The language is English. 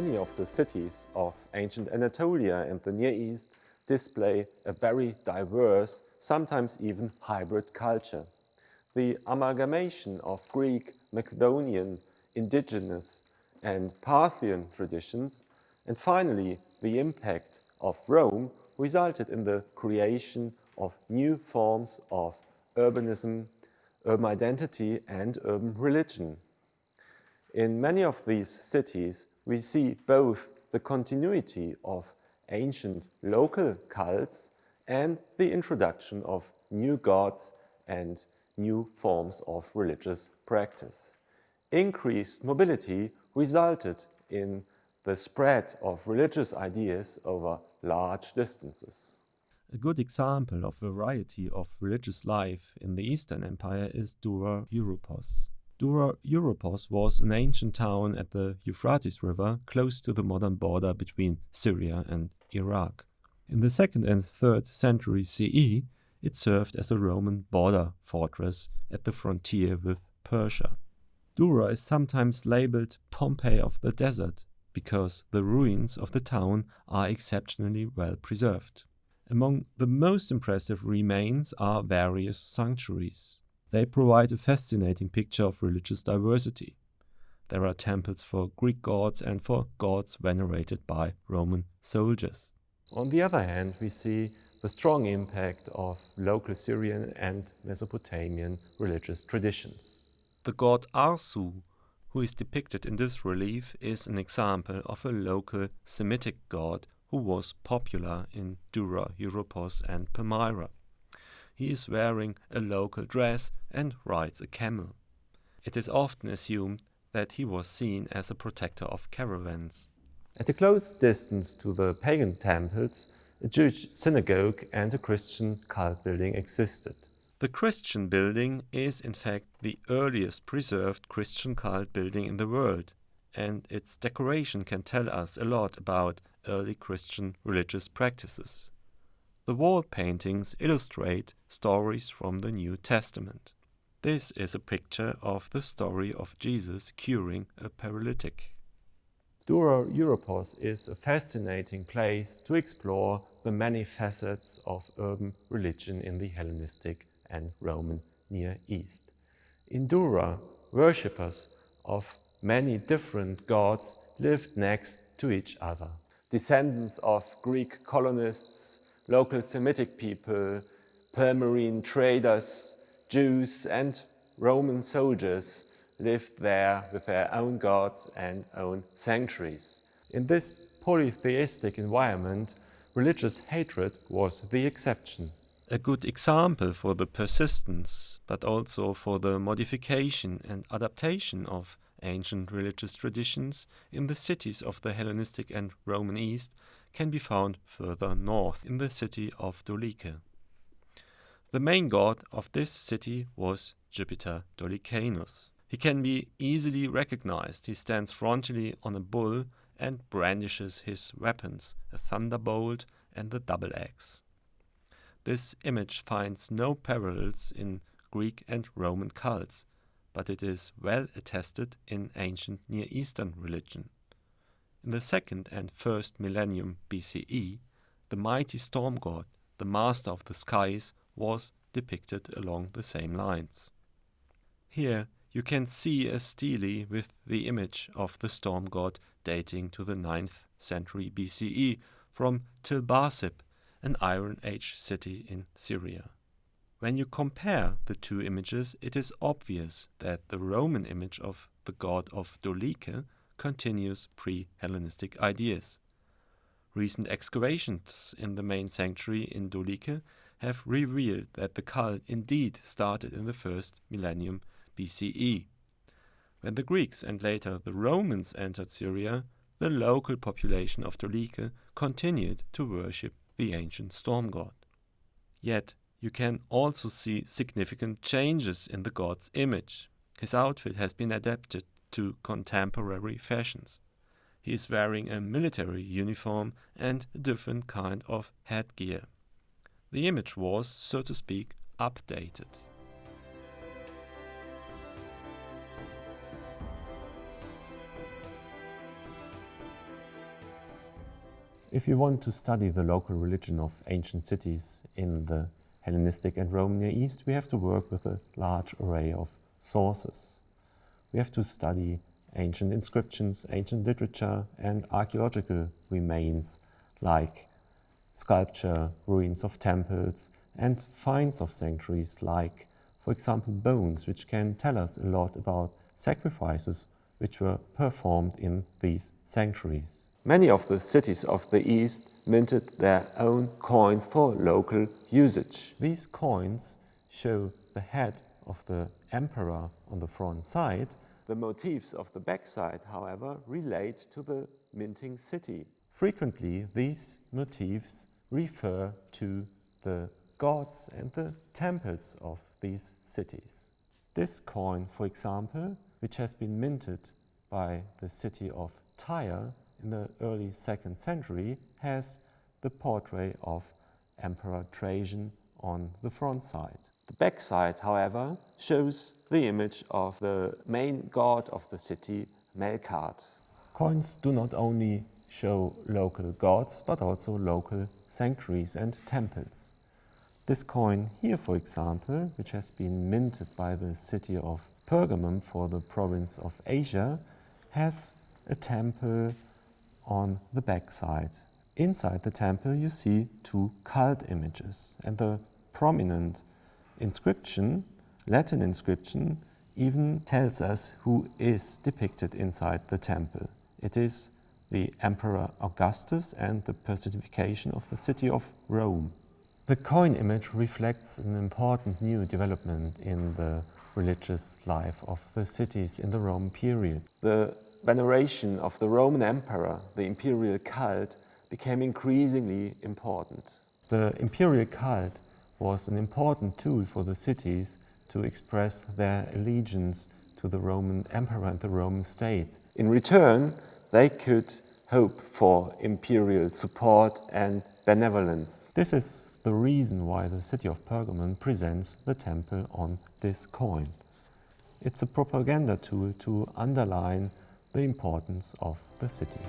Many of the cities of ancient Anatolia and the Near East display a very diverse, sometimes even hybrid culture. The amalgamation of Greek, Macedonian, indigenous and Parthian traditions, and finally the impact of Rome resulted in the creation of new forms of urbanism, urban identity and urban religion. In many of these cities, we see both the continuity of ancient local cults and the introduction of new gods and new forms of religious practice. Increased mobility resulted in the spread of religious ideas over large distances. A good example of variety of religious life in the Eastern Empire is Dura Europos. Dura Europos was an ancient town at the Euphrates River close to the modern border between Syria and Iraq. In the 2nd and 3rd century CE, it served as a Roman border fortress at the frontier with Persia. Dura is sometimes labeled Pompeii of the desert because the ruins of the town are exceptionally well preserved. Among the most impressive remains are various sanctuaries. They provide a fascinating picture of religious diversity. There are temples for Greek gods and for gods venerated by Roman soldiers. On the other hand, we see the strong impact of local Syrian and Mesopotamian religious traditions. The god Arsu, who is depicted in this relief, is an example of a local Semitic god who was popular in Dura, Europos and Palmyra. He is wearing a local dress and rides a camel. It is often assumed that he was seen as a protector of caravans. At a close distance to the pagan temples, a Jewish synagogue and a Christian cult building existed. The Christian building is in fact the earliest preserved Christian cult building in the world, and its decoration can tell us a lot about early Christian religious practices. The wall paintings illustrate stories from the New Testament. This is a picture of the story of Jesus curing a paralytic. Dura Europos is a fascinating place to explore the many facets of urban religion in the Hellenistic and Roman Near East. In Dura, worshippers of many different gods lived next to each other. Descendants of Greek colonists, local Semitic people, Palmyrene traders, Jews and Roman soldiers lived there with their own gods and own sanctuaries. In this polytheistic environment, religious hatred was the exception. A good example for the persistence, but also for the modification and adaptation of ancient religious traditions in the cities of the Hellenistic and Roman East can be found further north in the city of Doliche. The main god of this city was Jupiter Dolichenus. He can be easily recognized. He stands frontally on a bull and brandishes his weapons, a thunderbolt and the double axe. This image finds no parallels in Greek and Roman cults, but it is well attested in ancient Near Eastern religion. In the second and first millennium BCE, the mighty storm god, the master of the skies, was depicted along the same lines. Here you can see a stele with the image of the storm god dating to the 9th century BCE from Tilbarsib, an Iron Age city in Syria. When you compare the two images, it is obvious that the Roman image of the god of Doliche continues pre-Hellenistic ideas. Recent excavations in the main sanctuary in Doliche have revealed that the cult indeed started in the first millennium BCE. When the Greeks and later the Romans entered Syria, the local population of Doliche continued to worship the ancient storm god. Yet you can also see significant changes in the god's image. His outfit has been adapted to contemporary fashions. He is wearing a military uniform and a different kind of headgear. The image was, so to speak, updated. If you want to study the local religion of ancient cities in the Hellenistic and Roman Near East, we have to work with a large array of sources. We have to study ancient inscriptions, ancient literature, and archaeological remains like sculpture, ruins of temples, and finds of sanctuaries like, for example, bones, which can tell us a lot about sacrifices which were performed in these sanctuaries. Many of the cities of the East minted their own coins for local usage. These coins show the head of the emperor on the front side. The motifs of the backside, however, relate to the minting city. Frequently, these motifs refer to the gods and the temples of these cities. This coin, for example, which has been minted by the city of Tyre in the early second century, has the portrait of Emperor Trajan on the front side. The backside, however, shows the image of the main god of the city, Melkart. Coins do not only show local gods, but also local sanctuaries and temples. This coin here, for example, which has been minted by the city of Pergamum for the province of Asia, has a temple on the backside. Inside the temple you see two cult images and the prominent inscription, Latin inscription, even tells us who is depicted inside the temple. It is the Emperor Augustus and the personification of the city of Rome. The coin image reflects an important new development in the religious life of the cities in the Roman period. The veneration of the Roman emperor, the imperial cult, became increasingly important. The imperial cult was an important tool for the cities to express their allegiance to the Roman emperor and the Roman state. In return, they could hope for imperial support and benevolence. This is the reason why the city of Pergamon presents the temple on this coin. It's a propaganda tool to underline the importance of the city.